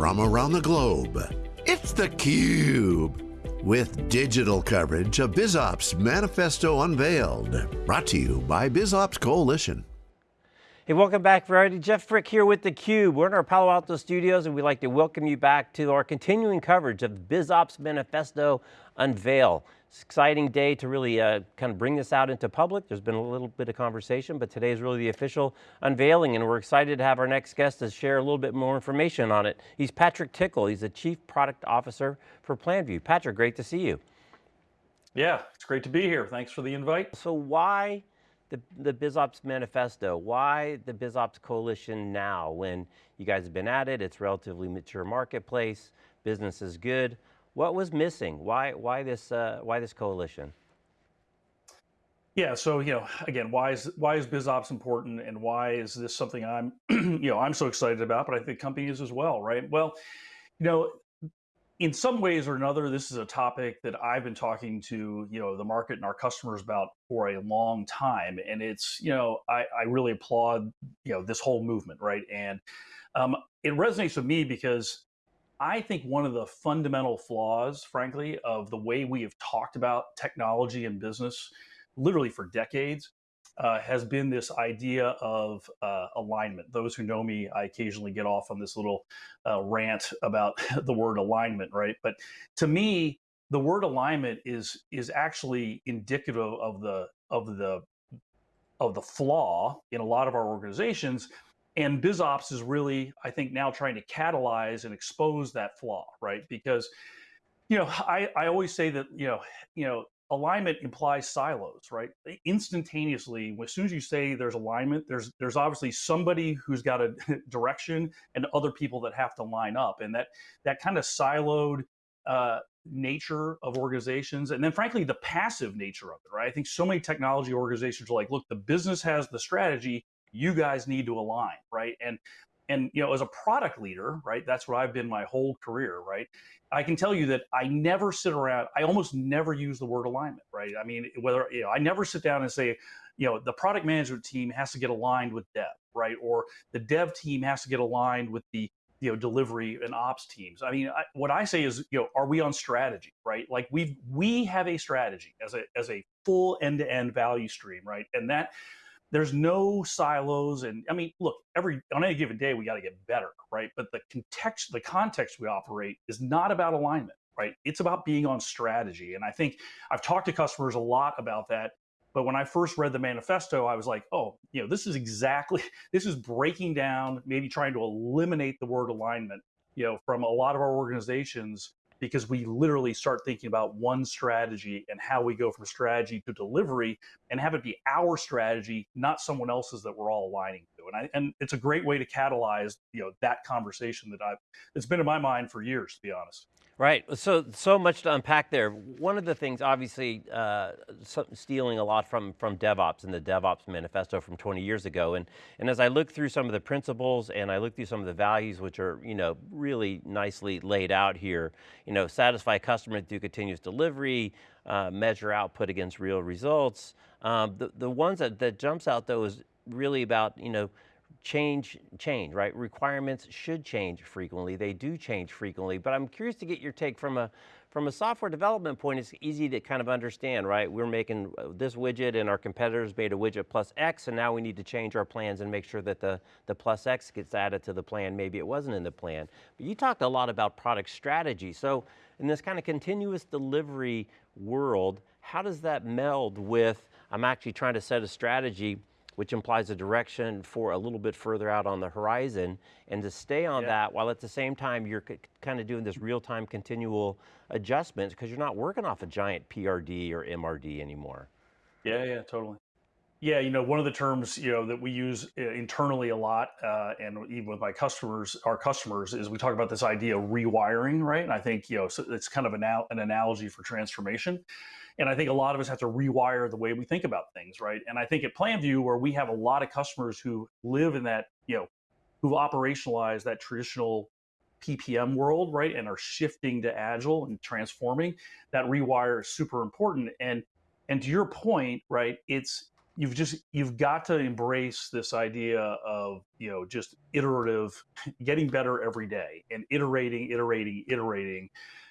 from around the globe. It's theCUBE, with digital coverage of BizOps Manifesto Unveiled. Brought to you by BizOps Coalition. Hey, welcome back everybody. Jeff Frick here with theCUBE. We're in our Palo Alto studios and we'd like to welcome you back to our continuing coverage of BizOps Manifesto Unveil. It's an exciting day to really uh, kind of bring this out into public. There's been a little bit of conversation, but today is really the official unveiling and we're excited to have our next guest to share a little bit more information on it. He's Patrick Tickle, he's the Chief Product Officer for PlanView. Patrick, great to see you. Yeah, it's great to be here. Thanks for the invite. So why the, the BizOps Manifesto. Why the BizOps Coalition now when you guys have been at it, it's relatively mature marketplace, business is good. What was missing? Why, why, this, uh, why this coalition? Yeah, so you know, again, why is why is BizOps important, and why is this something I'm, you know, I'm so excited about, but I think companies as well, right? Well, you know, in some ways or another, this is a topic that I've been talking to you know the market and our customers about for a long time, and it's you know I, I really applaud you know this whole movement, right? And um, it resonates with me because I think one of the fundamental flaws, frankly, of the way we have talked about technology and business, literally for decades, uh, has been this idea of uh, alignment. Those who know me, I occasionally get off on this little uh, rant about the word alignment, right? But to me, the word alignment is is actually indicative of the of the of the flaw in a lot of our organizations. And BizOps is really, I think, now trying to catalyze and expose that flaw, right? Because you know, I, I always say that, you know, you know, alignment implies silos, right? Instantaneously, as soon as you say there's alignment, there's there's obviously somebody who's got a direction and other people that have to line up, and that that kind of siloed uh, nature of organizations, and then frankly the passive nature of it, right? I think so many technology organizations are like, look, the business has the strategy, you guys need to align, right? And and you know as a product leader right that's what i've been my whole career right? I can tell you that i never sit around i almost never use the word alignment right? I mean whether you know i never sit down and say you know the product management team has to get aligned with dev right? Or the dev team has to get aligned with the you know delivery and ops teams. I mean I, what i say is you know are we on strategy right? Like we we have a strategy as a as a full end-to-end value stream right? And that there's no silos and i mean look every on any given day we got to get better right? But the context the context we operate is not about alignment right? It's about being on strategy and i think i've talked to customers a lot about that but when i first read the manifesto i was like oh you know this is exactly this is breaking down maybe trying to eliminate the word alignment you know from a lot of our organizations because we literally start thinking about one strategy and how we go from strategy to delivery and have it be our strategy, not someone else's that we're all aligning to. And I, and it's a great way to catalyze, you know, that conversation that I've, it's been in my mind for years, to be honest. Right, so so much to unpack there. One of the things, obviously, uh, stealing a lot from, from DevOps and the DevOps manifesto from 20 years ago, and, and as I look through some of the principles and I look through some of the values which are you know, really nicely laid out here, you know, satisfy customer through continuous delivery, uh, measure output against real results. Um, the, the ones that, that jumps out though is really about, you know, change, change, right? Requirements should change frequently. They do change frequently, but I'm curious to get your take from a, from a software development point, it's easy to kind of understand, right? We're making uh, this widget and our competitors made a widget plus X and now we need to change our plans and make sure that the, the plus X gets added to the plan. Maybe it wasn't in the plan. But you talked a lot about product strategy. So in this kind of continuous delivery world, how does that meld with, I'm actually trying to set a strategy which implies a direction for a little bit further out on the horizon, and to stay on yeah. that while at the same time you're kind of doing this real-time continual adjustments because you're not working off a giant PRD or MRD anymore. Yeah, yeah, totally. Yeah, you know, one of the terms you know that we use uh, internally a lot, uh, and even with my customers, our customers, is we talk about this idea of rewiring, right? And I think you know so it's kind of an, an analogy for transformation. And I think a lot of us have to rewire the way we think about things, right? And I think at PlanView, where we have a lot of customers who live in that, you know, who've operationalized that traditional PPM world, right, and are shifting to agile and transforming, that rewire is super important. And and to your point, right, it's you've just you've got to embrace this idea of you know just iterative getting better every day and iterating iterating iterating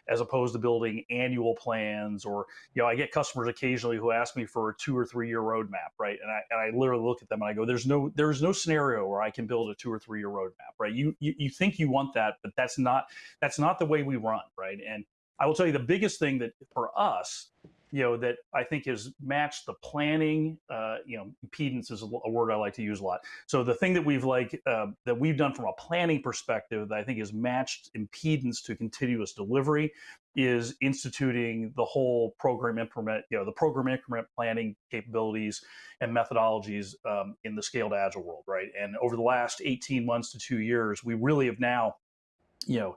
as opposed to building annual plans or you know i get customers occasionally who ask me for a two or three year roadmap right? And I, and I literally look at them and i go there's no there's no scenario where i can build a two or three year roadmap right? You, you you think you want that but that's not that's not the way we run right? And i will tell you the biggest thing that for us you know that I think has matched the planning. Uh, you know, impedance is a, word I like to use a lot. So the thing that we've like uh, that we've done from a planning perspective that I think has matched impedance to continuous delivery is instituting the whole program implement, You know, the program increment planning capabilities and methodologies um, in the scaled agile world, right? And over the last 18 months to two years, we really have now, you know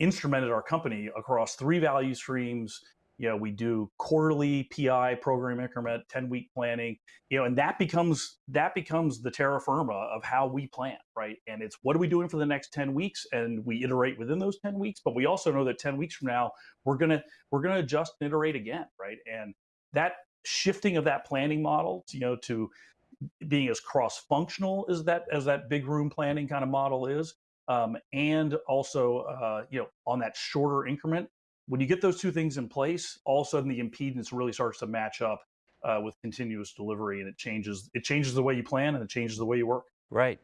instrumented our company across three value streams you know we do quarterly PI program increment 10 week planning you know and that becomes that becomes the terra firma of how we plan right? And it's what are we doing for the next 10 weeks? And we iterate within those 10 weeks but we also know that 10 weeks from now we're going to we're going to adjust and iterate again right? And that shifting of that planning model you know to being as cross functional as that as that big room planning kind of model is um, and also uh, you know on that shorter increment when you get those two things in place, all of a sudden the impedance really starts to match up uh, with continuous delivery, and it changes it changes the way you plan and it changes the way you work. Right.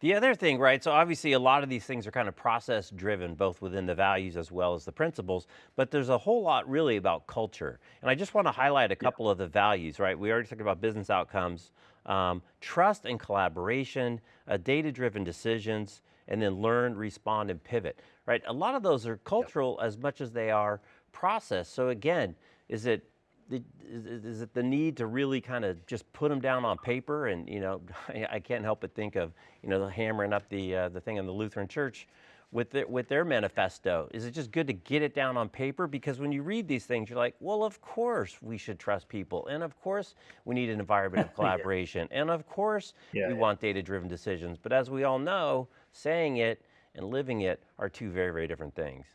The other thing, right, so obviously a lot of these things are kind of process driven, both within the values as well as the principles, but there's a whole lot really about culture. And I just want to highlight a couple yeah. of the values, right? We already talked about business outcomes, um, trust and collaboration, uh, data-driven decisions, and then learn, respond, and pivot, right? A lot of those are cultural yep. as much as they are process. So again, is it is, it the need to really kind of just put them down on paper and you know I can't help but think of you know the hammering up the uh, the thing in the Lutheran Church with their, with their manifesto? Is it just good to get it down on paper? Because when you read these things, you're like, well, of course we should trust people. And of course we need an environment of collaboration. yeah. And of course yeah, we yeah. want data-driven decisions. But as we all know, saying it and living it are two very, very different things.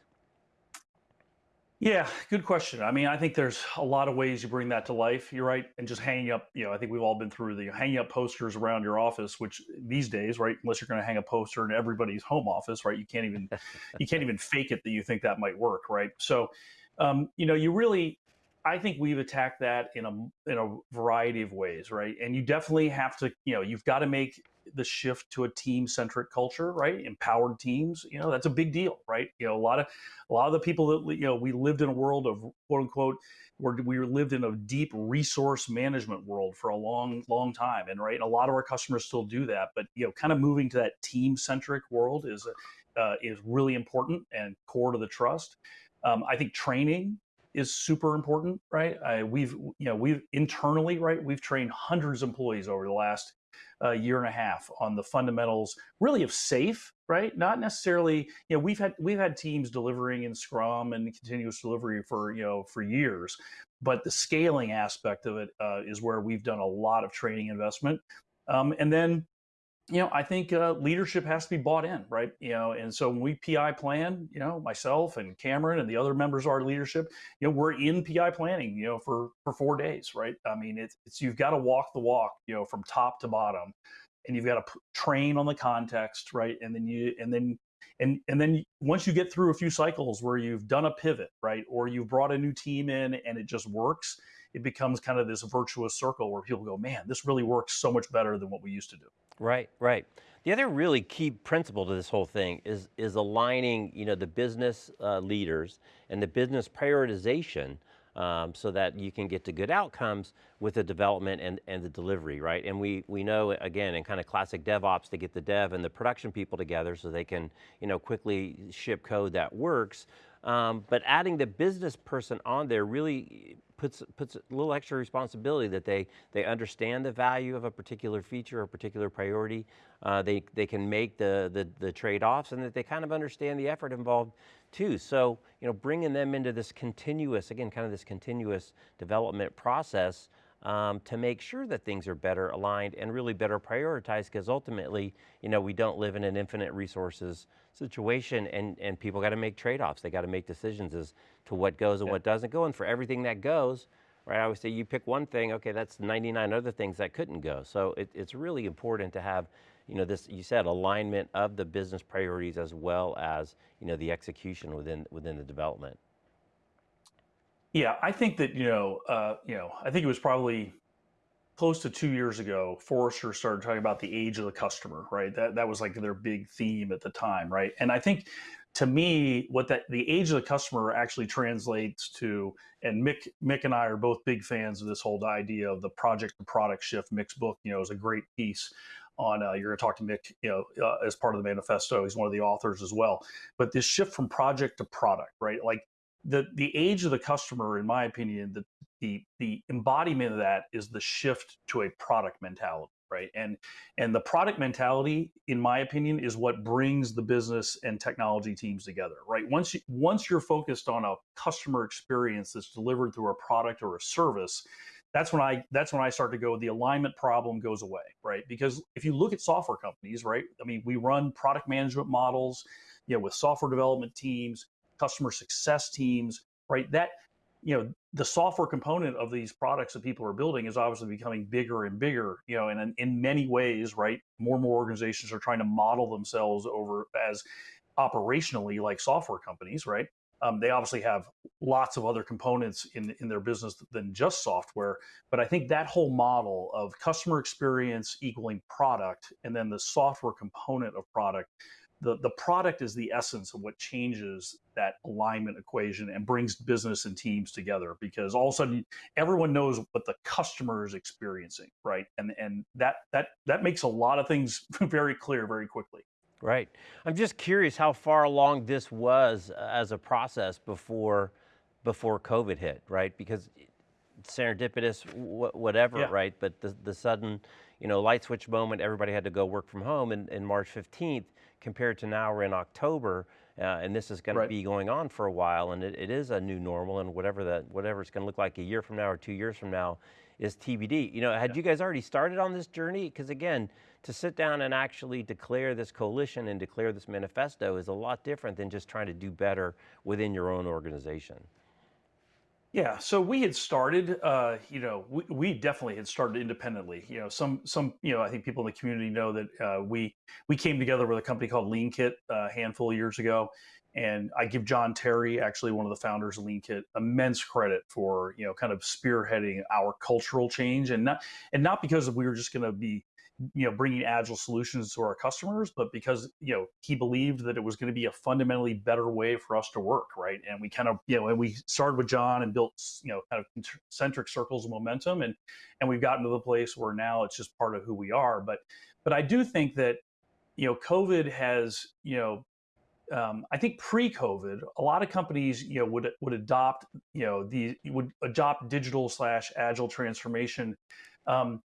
Yeah, good question. I mean, I think there's a lot of ways you bring that to life. You're right, and just hanging up. You know, I think we've all been through the hanging up posters around your office, which these days, right, unless you're going to hang a poster in everybody's home office, right, you can't even you can't even fake it that you think that might work, right? So, um, you know, you really I think we've attacked that in a in a variety of ways, right? And you definitely have to, you know, you've got to make the shift to a team centric culture, right? Empowered teams, you know, that's a big deal, right? You know, a lot of a lot of the people that you know, we lived in a world of quote unquote where we lived in a deep resource management world for a long, long time, and right, a lot of our customers still do that. But you know, kind of moving to that team centric world is uh, is really important and core to the trust. Um, I think training is super important, right? I, we've, you know, we've internally, right, we've trained hundreds of employees over the last uh, year and a half on the fundamentals, really of SAFe, right? Not necessarily, you know, we've had we've had teams delivering in Scrum and continuous delivery for you know for years, but the scaling aspect of it uh, is where we've done a lot of training investment, um, and then you know, I think uh, leadership has to be bought in, right? You know, and so when we PI plan, you know, myself and Cameron and the other members of our leadership, you know, we're in PI planning, you know, for for four days, right? I mean, it's, it's you've got to walk the walk, you know, from top to bottom, and you've got to train on the context, right? And then you and then and and then once you get through a few cycles where you've done a pivot, right, or you've brought a new team in and it just works, it becomes kind of this virtuous circle where people go, man, this really works so much better than what we used to do. Right, right. The other really key principle to this whole thing is is aligning, you know, the business uh, leaders and the business prioritization um, so that you can get to good outcomes with the development and, and the delivery, right? And we, we know, again, in kind of classic DevOps, to get the dev and the production people together so they can, you know, quickly ship code that works. Um, but adding the business person on there really puts puts a little extra responsibility that they they understand the value of a particular feature or particular priority. Uh, they they can make the the, the trade offs and that they kind of understand the effort involved too. So you know, bringing them into this continuous again, kind of this continuous development process um, to make sure that things are better aligned and really better prioritized because ultimately, you know, we don't live in an infinite resources situation and, and people got to make trade-offs. They got to make decisions as to what goes and yeah. what doesn't go. And for everything that goes, right? I always say you pick one thing, okay, that's 99 other things that couldn't go. So it, it's really important to have, you know, this, you said alignment of the business priorities as well as, you know, the execution within, within the development. Yeah, I think that, you know, uh, you know, I think it was probably close to two years ago, Forrester started talking about the age of the customer, right? That that was like their big theme at the time, right? And I think to me, what that the age of the customer actually translates to, and Mik Mik and I are both big fans of this whole idea of the project to product shift. Mik's book, you know, is a great piece on. Uh, you're going to talk to Mik, you know, uh, as part of the manifesto. He's one of the authors as well. But this shift from project to product, right? Like the the age of the customer, in my opinion, the the the embodiment of that is the shift to a product mentality, right? And and the product mentality, in my opinion, is what brings the business and technology teams together, right? Once you, once you're focused on a customer experience that's delivered through a product or a service, that's when I that's when I start to go the alignment problem goes away, right? Because if you look at software companies, right? I mean, we run product management models, you know, with software development teams customer success teams, right? That, you know, the software component of these products that people are building is obviously becoming bigger and bigger, you know, and in, in many ways, right, more and more organizations are trying to model themselves over as operationally like software companies, right? Um, they obviously have lots of other components in, in their business than just software. But I think that whole model of customer experience equaling product and then the software component of product the, the product is the essence of what changes that alignment equation and brings business and teams together because all of a sudden everyone knows what the customer is experiencing right and and that that that makes a lot of things very clear very quickly right i'm just curious how far along this was uh, as a process before before covid hit right because serendipitous whatever yeah. right but the, the sudden you know light switch moment everybody had to go work from home and, and march 15th compared to now we're in October, uh, and this is going right. to be going on for a while, and it, it is a new normal, and whatever that whatever it's going to look like a year from now or two years from now is TBD. You know, had yeah. you guys already started on this journey? Because again, to sit down and actually declare this coalition and declare this manifesto is a lot different than just trying to do better within your own organization. Yeah, so we had started, uh, you know, we, we definitely had started independently. You know, some some, you know, I think people in the community know that uh, we we came together with a company called LeanKit uh, a handful of years ago, and I give Jon Terry, actually one of the founders of LeanKit, immense credit for you know kind of spearheading our cultural change, and not and not because we were just going to be you know bringing agile solutions to our customers but because you know he believed that it was going to be a fundamentally better way for us to work right? And we kind of you know and we started with Jon and built you know kind of concentric circles of momentum. And and we've gotten to the place where now it's just part of who we are. But but i do think that you know covid has you know um, I think pre-COVID, a lot of companies, you know, would would adopt, you know, the would adopt digital slash agile transformation. Um,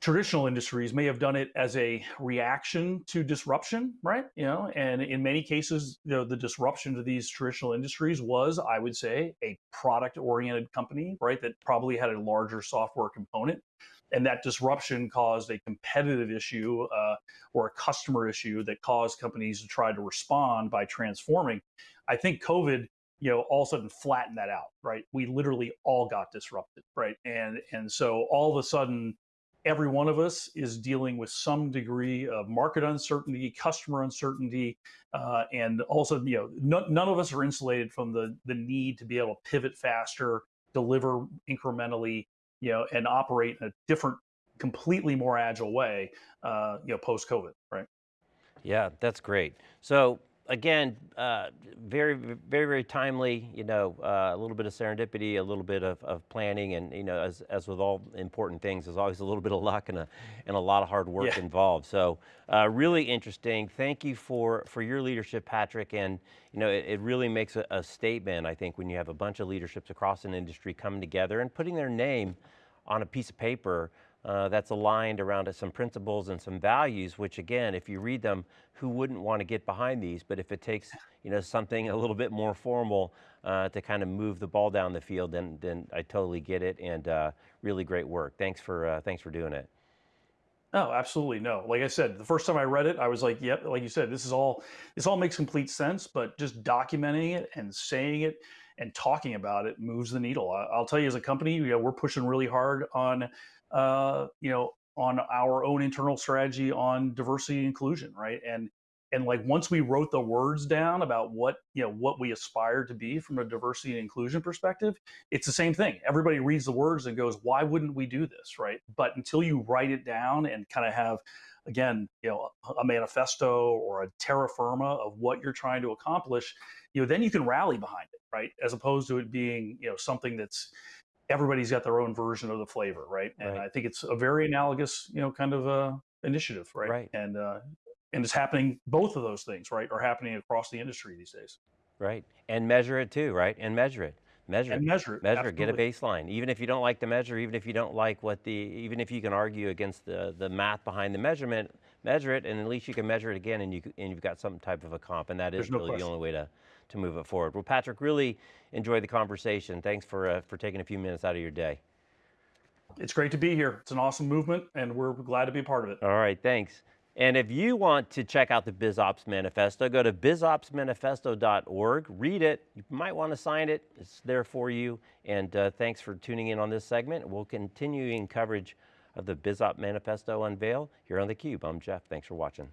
traditional industries may have done it as a reaction to disruption, right? You know, and in many cases, you know, the disruption to these traditional industries was, I would say, a product-oriented company, right? That probably had a larger software component, and that disruption caused a competitive issue uh, or a customer issue that caused companies to try to respond by transforming. I think COVID you know all of a sudden flatten that out right we literally all got disrupted right and and so all of a sudden every one of us is dealing with some degree of market uncertainty, customer uncertainty, uh, and also, you know, no, none of us are insulated from the the need to be able to pivot faster, deliver incrementally, you know, and operate in a different, completely more agile way, uh, you know, post COVID, right? Yeah, that's great. So again, uh, very, very, very timely, you know, uh, a little bit of serendipity, a little bit of, of planning, and, you know, as, as with all important things, there's always a little bit of luck and a, and a lot of hard work yeah. involved. So uh, really interesting. Thank you for, for your leadership, Patrick, and, you know, it, it really makes a, a statement, I think, when you have a bunch of leaderships across an industry coming together and putting their name on a piece of paper uh, that's aligned around some principles and some values, which again, if you read them, who wouldn't want to get behind these? But if it takes you know, something a little bit more formal uh, to kind of move the ball down the field, then, then I totally get it and uh, really great work. Thanks for, uh, thanks for doing it. Oh, absolutely no. Like I said, the first time I read it, I was like, "Yep." Like you said, this is all this all makes complete sense. But just documenting it and saying it and talking about it moves the needle. I, I'll tell you, as a company, you know, we're pushing really hard on, uh, you know, on our own internal strategy on diversity and inclusion, right? And and like once we wrote the words down about what you know what we aspire to be from a diversity and inclusion perspective it's the same thing everybody reads the words and goes why wouldn't we do this right but until you write it down and kind of have again you know a manifesto or a terra firma of what you're trying to accomplish you know then you can rally behind it right as opposed to it being you know something that's everybody's got their own version of the flavor right and Right. i think it's a very analogous you know kind of uh initiative right, Right. and uh and it's happening both of those things right are happening across the industry these days Right. And measure it too, right? And measure it. Measure and it. measure it Measure it. Get a baseline. Even if you don't like the measure, even if you don't like what the, even if you can argue against the, the math behind the measurement, measure it, and at least you can measure it again, and you, and you've got some type of a comp, and that is There's no really the only way to to move it forward. Well, Patrick, really enjoyed the conversation. Thanks for uh, for taking a few minutes out of your day. it's great to be here it's an awesome movement and we're glad to be a part of it All right, thanks. And if you want to check out the BizOps Manifesto, go to bizopsmanifesto.org, read it. You might want to sign it, it's there for you. And uh, thanks for tuning in on this segment. We'll continue in coverage of the BizOps Manifesto unveil here on theCUBE. I'm Jeff, thanks for watching.